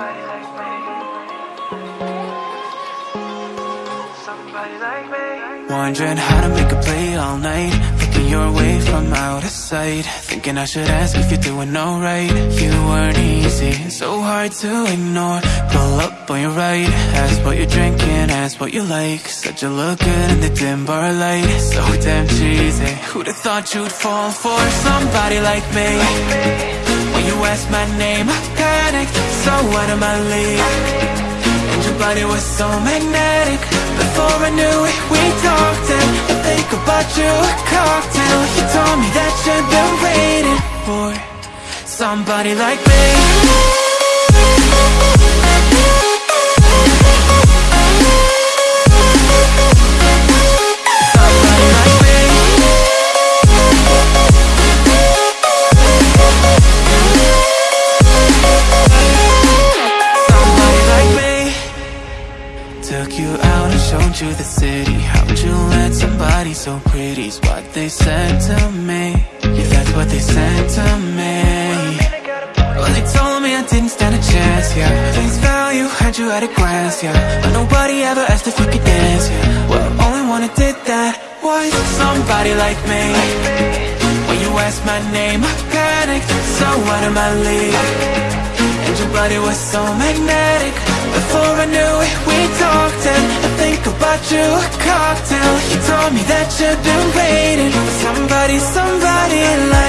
Somebody like me. Wondering how to make a play all night. Looking your way from out of sight. Thinking I should ask if you're doing alright. You weren't easy, so hard to ignore. Pull up on your right, ask what you're drinking, ask what you like. Said you look good in the dim bar light. So damn cheesy. Who'd have thought you'd fall for somebody like me? When you ask my name. So out of my league. And your body was so magnetic. Before I knew it, we talked And I think about you a cocktail. You told me that you've been waiting for Somebody like me showed you the city? How'd you let somebody so pretty's what they said to me. Yeah, that's what they said to me. Well, they told me I didn't stand a chance, yeah. Face value, had you at a glance, yeah. But nobody ever asked if you could dance, yeah. Well, only one who did that was somebody like me. When you asked my name, I panicked So out of my league. And your body was so magnetic. Before You told me that you've been waiting For somebody, somebody like